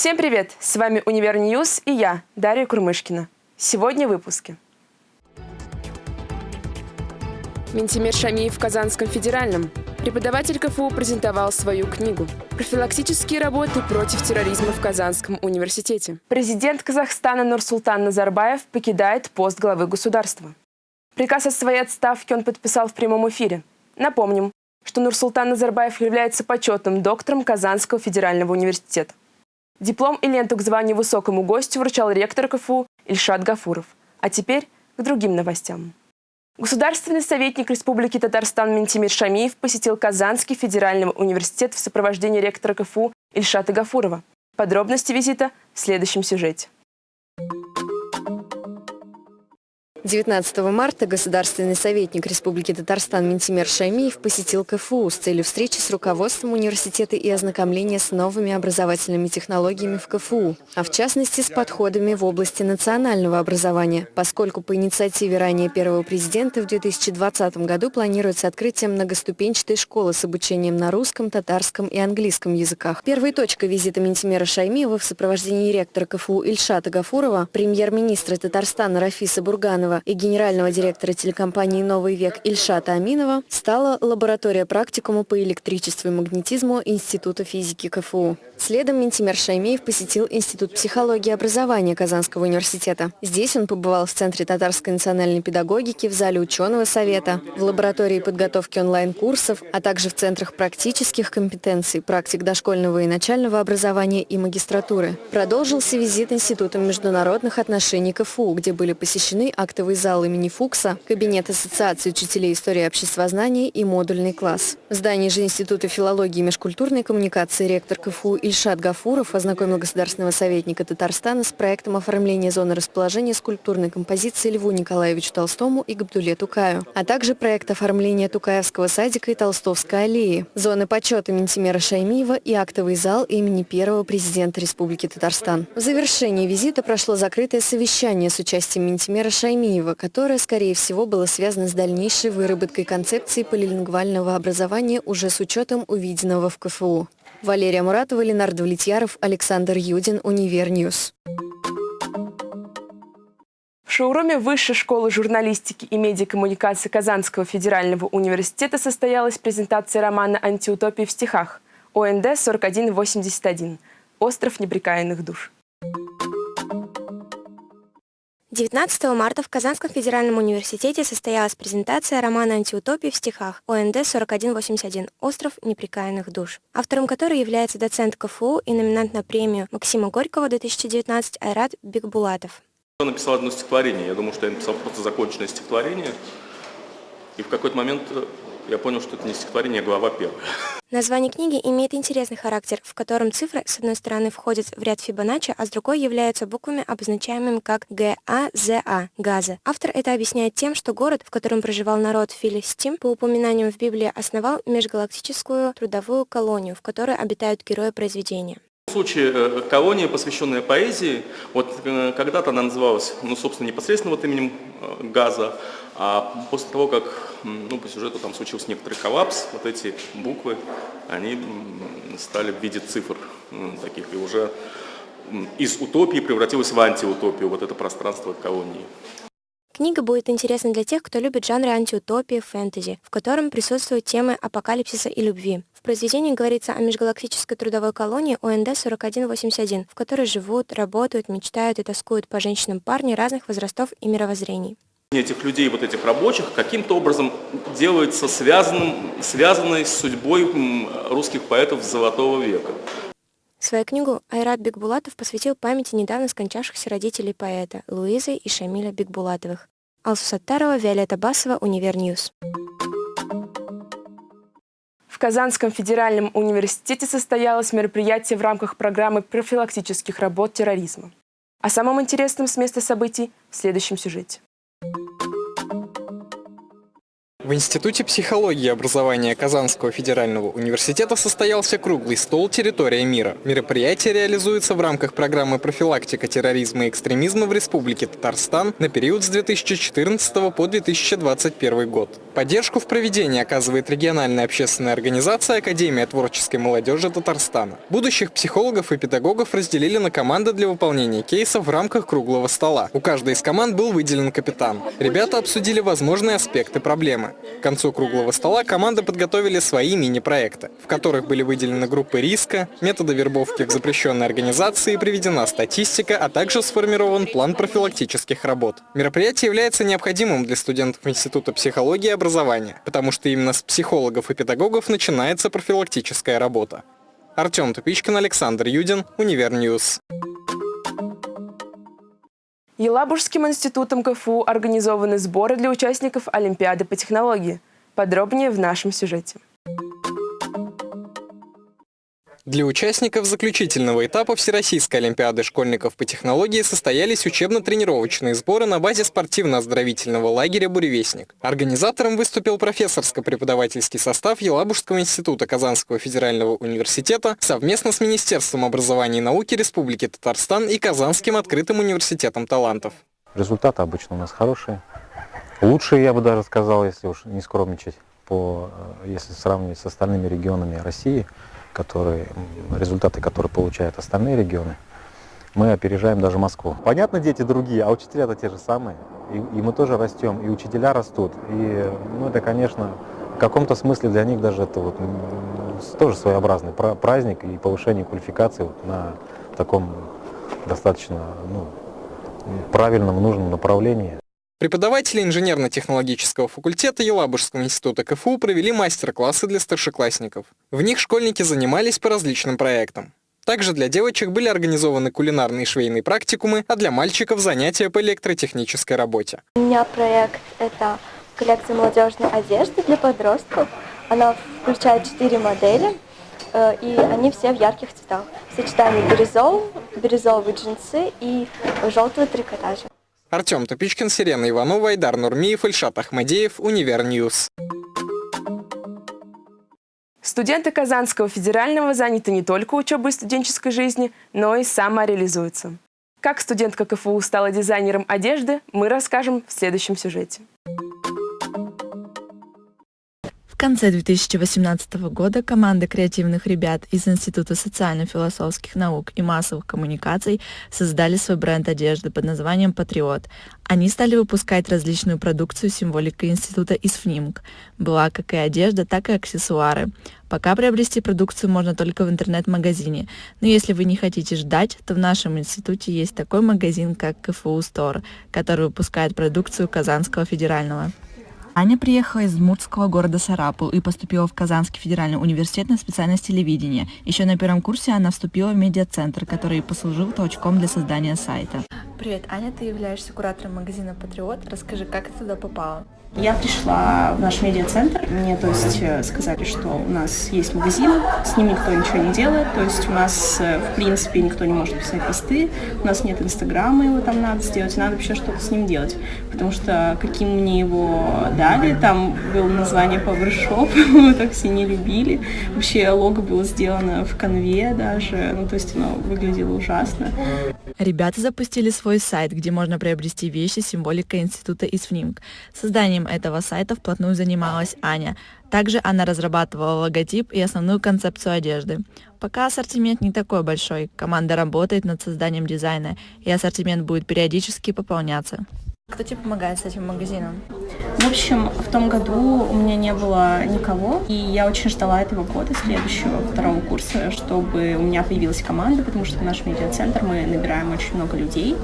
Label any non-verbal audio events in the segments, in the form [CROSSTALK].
Всем привет! С вами Univer News и я, Дарья Курмышкина. Сегодня в выпуске. Минтимер Шаймиев в Казанском федеральном. Преподаватель КФУ презентовал свою книгу «Профилактические работы против терроризма в Казанском университете». Президент Казахстана Нурсултан Назарбаев покидает пост главы государства. Приказ о своей отставке он подписал в прямом эфире. Напомним, что Нурсултан Назарбаев является почетным доктором Казанского федерального университета. Диплом и ленту к званию высокому гостю вручал ректор КФУ Ильшат Гафуров. А теперь к другим новостям. Государственный советник Республики Татарстан Ментимир Шамиев посетил Казанский федеральный университет в сопровождении ректора КФУ Ильшата Гафурова. Подробности визита в следующем сюжете. 19 марта государственный советник Республики Татарстан Ментимер Шаймиев посетил КФУ с целью встречи с руководством университета и ознакомления с новыми образовательными технологиями в КФУ, а в частности с подходами в области национального образования, поскольку по инициативе ранее первого президента в 2020 году планируется открытие многоступенчатой школы с обучением на русском, татарском и английском языках. Первой точкой визита Ментимера Шаймиева в сопровождении ректора КФУ Ильшата Гафурова, премьер-министра Татарстана Рафиса Бурганова Иванова и генерального директора телекомпании «Новый век» Ильшата Аминова стала лаборатория практикума по электричеству и магнетизму Института физики КФУ. Следом Ментимер Шаймеев посетил Институт психологии и образования Казанского университета. Здесь он побывал в Центре татарской национальной педагогики, в зале ученого совета, в лаборатории подготовки онлайн-курсов, а также в центрах практических компетенций, практик дошкольного и начального образования и магистратуры. Продолжился визит Института международных отношений КФУ, где были посещены актовый зал имени Фукса, кабинет Ассоциации учителей истории обществознания и модульный класс. В здании же Института филологии и межкультурной коммуникации ректор КФУ Ильшат Гафуров ознакомил государственного советника Татарстана с проектом оформления зоны расположения скульптурной композиции Льву Николаевичу Толстому и Габдуле Тукаю, а также проект оформления Тукаевского садика и Толстовской аллеи, зоны почета Ментимера Шаймиева и актовый зал имени первого президента Республики Татарстан. В завершении визита прошло закрытое совещание с участием Ментимера Шаймиева, которое, скорее всего, было связано с дальнейшей выработкой концепции полилингвального образования уже с учетом увиденного в КФУ. Валерия Муратова, Ленар Давлетьяров, Александр Юдин, Univer News. В шоуруме Высшей школы журналистики и медиакоммуникации Казанского федерального университета состоялась презентация романа «Антиутопии в стихах» ОНД 4181 «Остров неприкаянных душ». 19 марта в Казанском федеральном университете состоялась презентация романа «Антиутопии в стихах» ОНД 4181 «Остров неприкаянных душ», автором которой является доцент КФУ и номинант на премию Максима Горького 2019 Айрат Бекбулатов. Я написал одно стихотворение. Я думал, что я написал просто законченное стихотворение. И в какой-то момент э, я понял, что это не стихотворение, а глава первая. Название книги имеет интересный характер, в котором цифры с одной стороны входят в ряд Фибоначчи, а с другой являются буквами, обозначаемыми как ГАЗА – газы. Автор это объясняет тем, что город, в котором проживал народ Филистим, по упоминаниям в Библии основал межгалактическую трудовую колонию, в которой обитают герои произведения. В случае э, колония, посвященная поэзии, вот э, когда-то она называлась, ну, собственно, непосредственно вот именем э, Газа, а после того, как ну, по сюжету там случился некоторый коллапс, вот эти буквы, они стали в виде цифр таких, и уже из утопии превратилось в антиутопию, вот это пространство колонии. Книга будет интересна для тех, кто любит жанры антиутопии, фэнтези, в котором присутствуют темы апокалипсиса и любви. В произведении говорится о межгалактической трудовой колонии ОНД-4181, в которой живут, работают, мечтают и тоскуют по женщинам парни разных возрастов и мировоззрений. Этих людей, вот этих рабочих, каким-то образом делается связанным, связанной с судьбой русских поэтов Золотого века. Свою книгу Айрат Бекбулатов посвятил памяти недавно скончавшихся родителей поэта Луизы и Шамиля Бекбулатовых. Алсу Саттарова, Виолетта Басова, Univer News. Казанском федеральном университете состоялось мероприятие в рамках программы профилактических работ терроризма. О самом интересном с места событий в следующем сюжете. В Институте психологии и образования Казанского федерального университета состоялся круглый стол «Территория мира». Мероприятие реализуется в рамках программы «Профилактика терроризма и экстремизма в Республике Татарстан» на период с 2014 по 2021 год. Поддержку в проведении оказывает региональная общественная организация Академия творческой молодежи Татарстана. Будущих психологов и педагогов разделили на команды для выполнения кейсов в рамках круглого стола. У каждой из команд был выделен капитан. Ребята обсудили возможные аспекты проблемы. К концу круглого стола команды подготовили свои мини-проекты, в которых были выделены группы риска, методы вербовки в запрещенной организации, приведена статистика, а также сформирован план профилактических работ. Мероприятие является необходимым для студентов Института психологии и образования, потому что именно с психологов и педагогов начинается профилактическая работа. Артем Тупичкин, Александр Юдин, Univer News. Елабужским институтом КФУ организованы сборы для участников Олимпиады по технологии. Подробнее в нашем сюжете. Для участников заключительного этапа Всероссийской Олимпиады школьников по технологии состоялись учебно-тренировочные сборы на базе спортивно-оздоровительного лагеря «Буревестник». Организатором выступил профессорско-преподавательский состав Елабужского института Казанского федерального университета совместно с Министерством образования и науки Республики Татарстан и Казанским открытым университетом талантов. Результаты обычно у нас хорошие. Лучшие, я бы даже сказал, если уж не скромничать, по, э, если сравнивать с остальными регионами России – которые, результаты, которые получают остальные регионы, мы опережаем даже Москву. Понятно, дети другие, а учителя-то те же самые. И, и мы тоже растем, и учителя растут. И ну, это, конечно, в каком-то смысле для них даже это вот, тоже своеобразный праздник и повышение квалификации вот на таком достаточно ну, правильном, нужном направлении. Преподаватели инженерно-технологического факультета Елабужского института КФУ провели мастер-классы для старшеклассников. В них школьники занимались по различным проектам. Также для девочек были организованы кулинарные и швейные практикумы, а для мальчиков занятия по электротехнической работе. У меня проект – это коллекция молодежной одежды для подростков. Она включает четыре модели, э, и они все в ярких цветах. Сочетание бирюзового, бирюзовые джинсы и желтого трикотажа. Артем Тупичкин, Сирена Иванова, Айдар Нурмиев, Ильшат Ахмадеев, Univer News. Студенты Казанского федерального заняты не только учебой студенческой жизни, но и самореализуются. Как студентка КФУ стала дизайнером одежды, мы расскажем в следующем сюжете конце 2018 года команда креативных ребят из Института социально-философских наук и массовых коммуникаций создали свой бренд одежды под названием «Патриот». Они стали выпускать различную продукцию символикой института из ФНИМК. Была как и одежда, так и аксессуары. Пока приобрести продукцию можно только в интернет-магазине, но если вы не хотите ждать, то в нашем институте есть такой магазин, как КФУ Стор, который выпускает продукцию Казанского федерального. Аня приехала из муртского города Сарапул и поступила в Казанский федеральный университет на специальность телевидения. Еще на первом курсе она вступила в медиацентр, который послужил толчком для создания сайта. Привет, Аня, ты являешься куратором магазина «Патриот». Расскажи, как ты туда попала? Я пришла в наш медиацентр, мне то есть э, сказали, что у нас есть магазин, с ним никто ничего не делает, то есть у нас э, в принципе никто не может писать посты, у нас нет инстаграма, его там надо сделать, надо вообще что-то с ним делать, потому что каким мне его дали, там было название PowerShop, [LAUGHS] мы так все не любили, вообще лого было сделано в конве даже, ну то есть оно выглядело ужасно. Ребята запустили свой сайт, где можно приобрести вещи символика института ИСФНИМК. Созданием этого сайта вплотную занималась Аня. Также она разрабатывала логотип и основную концепцию одежды. Пока ассортимент не такой большой, команда работает над созданием дизайна, и ассортимент будет периодически пополняться. Кто тебе помогает с этим магазином? В общем, в том году у меня не было никого, и я очень ждала этого года, следующего, второго курса, чтобы у меня появилась команда, потому что в наш медиацентр мы набираем очень много людей.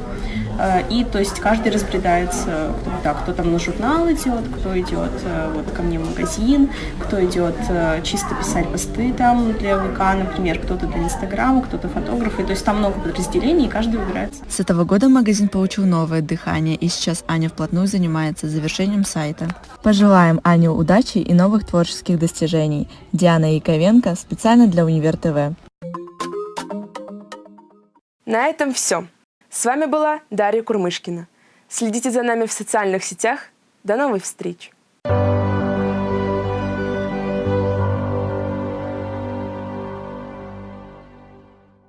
Э, и то есть каждый разбредается, кто, да, кто там на журнал идет, кто идет э, вот ко мне в магазин, кто идет э, чисто писать посты там для ВК, например, кто-то для Инстаграма, кто-то фотографы. То есть там много подразделений, и каждый выбирается. С этого года магазин получил новое дыхание, и сейчас Аня вплотную занимается завершением сайта. Пожелаем Ане удачи и новых творческих достижений. Диана Яковенко специально для Универ ТВ. На этом все. С вами была Дарья Курмышкина. Следите за нами в социальных сетях. До новых встреч!